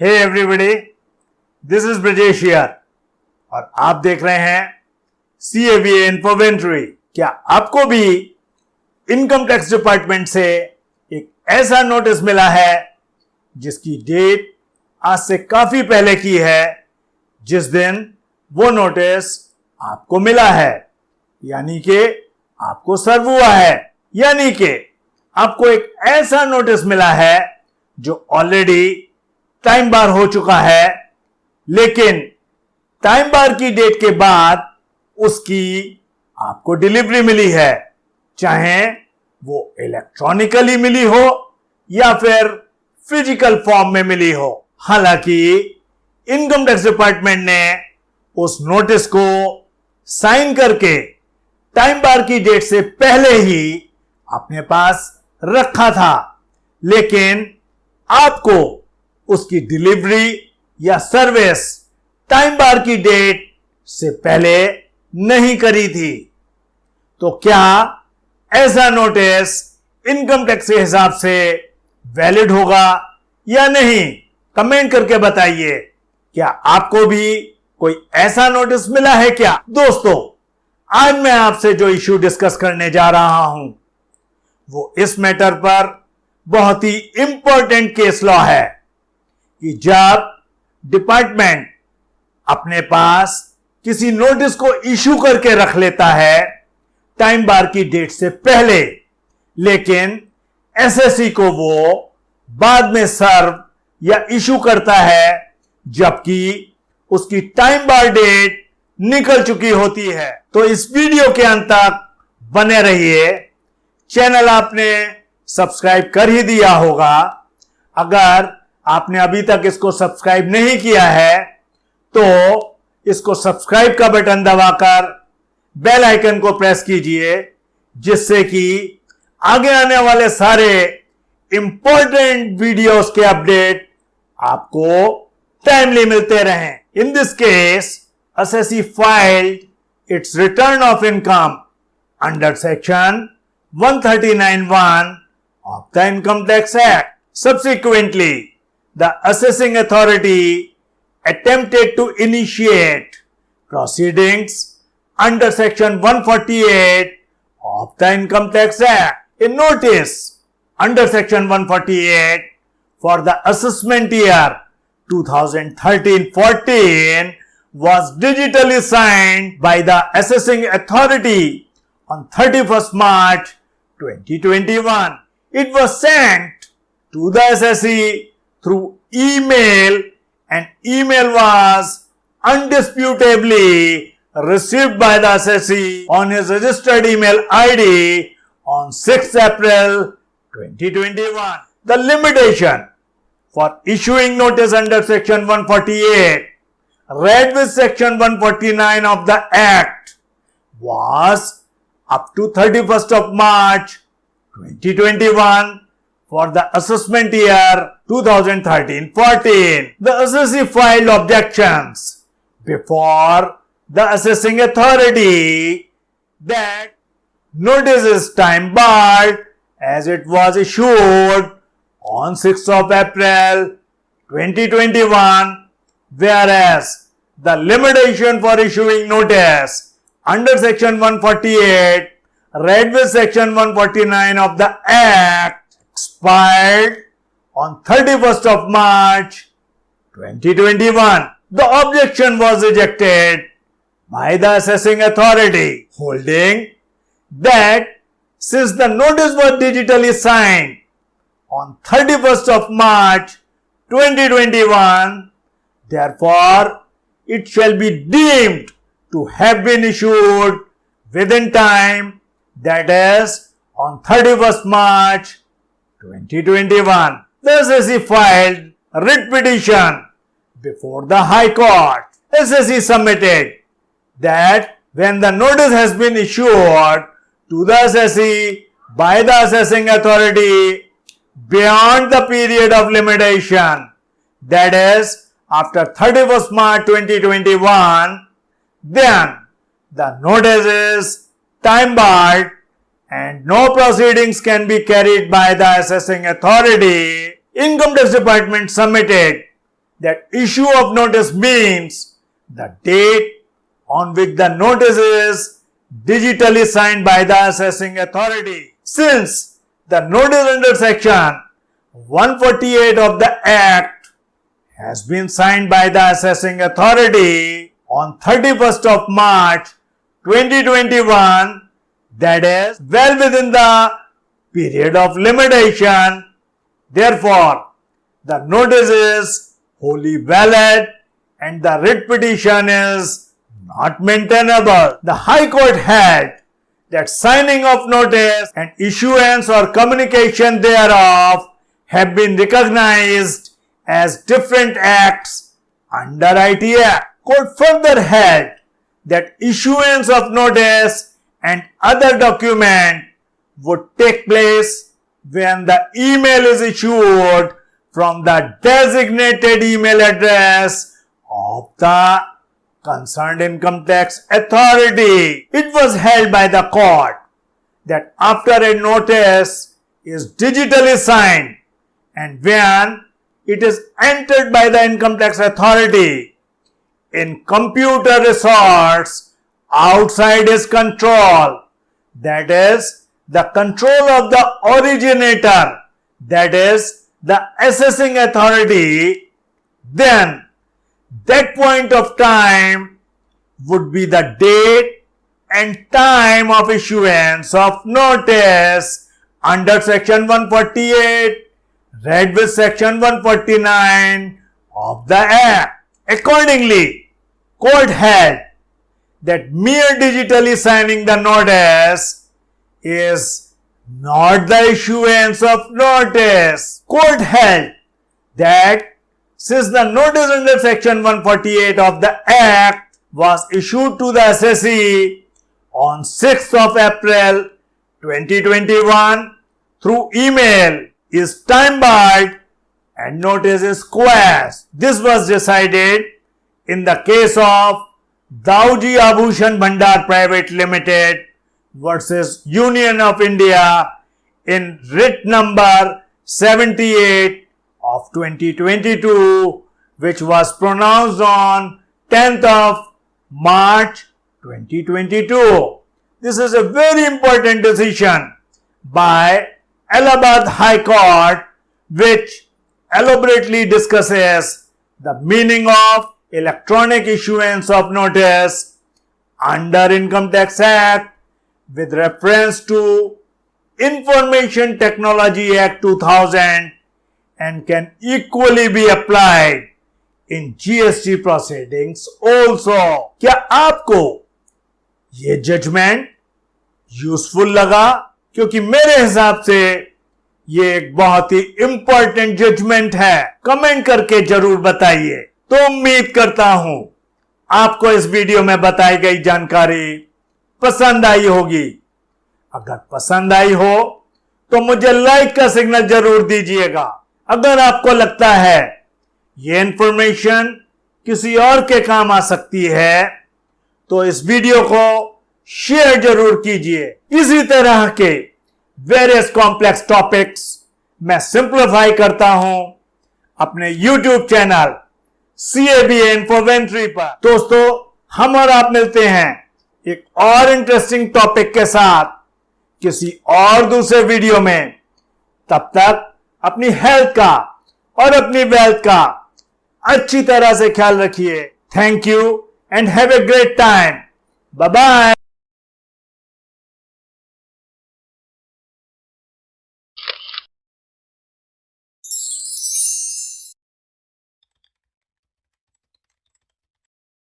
Hey everybody this is Brajesh और आप देख रहे हैं सी ए बी इन्फोवेंट्री क्या आपको भी इनकम टैक्स डिपार्टमेंट से एक ऐसा नोटिस मिला है जिसकी डेट आज से काफ़ी पहले की है, जिस दिन वो नोटिस आपको मिला है। यानी कि आपको सर्व हुआ है। यानी कि आपको एक ऐसा नोटिस मिला है जो ऑलरेडी टाइम बार हो चुका है, लेकिन टाइम बार की डेट के बाद उसकी आपको डिलीवरी मिली है, चाहे वो इलेक्ट्रॉनिकली मिली हो या फिर फ़िज़िकल फॉर्म में मिली हो। हालाँकि इनकम टैक्स डिपार्टमेंट ने उस नोटिस को साइन करके टाइम बार की डेट से पहले ही अपने पास रखा था, लेकिन आपको उसकी डिलीवरी या सर्विस टाइम बार की डेट से पहले नहीं करी थी। तो क्या ऐसा नोटिस इनकम टैक्स के हिसाब से वैलिड होगा या नहीं, कमेंट करके बताइए। क्या आपको भी कोई ऐसा नोटिस मिला है क्या? दोस्तों, आज मैं आपसे जो इश्यू डिस्कस करने जा रहा हूँ, वो इस मैटर पर बहुत ही इंपॉर्टेंट केस लॉ है। कि जब डिपार्टमेंट अपने पास किसी नोटिस को इशू करके रख लेता है, टाइम बार की डेट से पहले, लेकिन एसएससी को वो बाद में सर्व या इशू करता है, जबकि उसकी टाइम बार डेट निकल चुकी होती है। तो इस वीडियो के अंत तक बने रहिए। चैनल आपने सब्सक्राइब कर ही दिया होगा। अगर आपने अभी तक इसको सब्सक्राइब नहीं किया है तो इसको सब्सक्राइब का बटन दबाकर बेल आइकन को प्रेस कीजिए जिससे कि आगे आने वाले सारे इंपॉर्टेंट वीडियोस के अपडेट आपको टाइमली मिलते रहें in this case assessee filed its return of income under section 139.1 of the Income Tax Act. Subsequently, the assessing authority attempted to initiate proceedings under section 148 of the Income Tax Act. A notice under section 148 for the assessment year 2013-14 was digitally signed by the assessing authority on 31st March 2021. It was sent to the assessee through email and email was undisputably received by the assessee on his registered email ID on 6 April 2021. The limitation for issuing notice under section 148 read with section 149 of the act was up to 31st of March 2021 for the assessment year 2013-14. The assessee filed objections before the assessing authority that notice is time barred as it was issued on 6th of April 2021 whereas the limitation for issuing notice under section 148 read with section 149 of the act expired on 31st of March 2021. The objection was rejected by the assessing authority holding that since the notice was digitally signed on 31st of March 2021, therefore it shall be deemed to have been issued within time that is on 31st March 2021. The assessee filed a writ petition before the High Court. assessee submitted that when the notice has been issued to the assessee by the assessing authority beyond the period of limitation, that is after 31st March 2021, then the notice is time barred and no proceedings can be carried by the assessing authority, Income Tax Department submitted that issue of notice means the date on which the notice is digitally signed by the assessing authority. Since the notice under section 148 of the Act has been signed by the assessing authority on 31st of March 2021, that is well within the period of limitation. Therefore, the notice is wholly valid and the writ petition is not maintainable. The High Court held that signing of notice and issuance or communication thereof have been recognized as different acts under ITA. Court further held that issuance of notice and other document would take place when the email is issued from the designated email address of the concerned income tax authority. It was held by the court that after a notice is digitally signed and when it is entered by the income tax authority in computer resource outside his control, that is the control of the originator, that is the assessing authority, then that point of time would be the date and time of issuance of notice under section 148 read with section 149 of the act. Accordingly, court held that mere digitally signing the notice is not the issuance of notice. Court held that since the notice under section 148 of the Act was issued to the assessee on 6th of April 2021 through email is time barred and notice is quashed. This was decided in the case of Dauji Abhushan Bhandar Private Limited versus Union of India in writ number 78 of 2022 which was pronounced on 10th of March 2022. This is a very important decision by Allahabad High Court which elaborately discusses the meaning of electronic issuance of notice under Income Tax Act with reference to Information Technology Act 2000 and can equally be applied in GST proceedings also. क्या आपको ये judgement useful लगा क्योंकि मेरे हिसाब से ये एक बहुत ही इंपॉर्टेंट जजमेंट है कमेंट करके ज़रूर बताइए तो उम्मीद करता हूँ आपको इस वीडियो में बताई गई जानकारी पसंद आई होगी। अगर पसंद आई हो तो मुझे लाइक का सिग्नल ज़रूर दीजिएगा। अगर आपको लगता है ये इंफॉर्मेशन किसी और के काम आ सकती है तो इस वीडियो को शेयर ज़रूर कीजिए। इसी तरह के वेरियस कॉम्प्लेक्स टॉपिक्स मैं सिंप्लीफाई करता हूँ अपने YouTube channel C A B इन्फोवेंट्री पर। दोस्तों, हम और आप मिलते हैं एक और इंटरेस्टिंग टॉपिक के साथ, किसी और दूसरे वीडियो में। तब तक अपनी हेल्थ का और अपनी वेल्थ का अच्छी तरह से ख्याल रखिए। Thank you and have a great time bye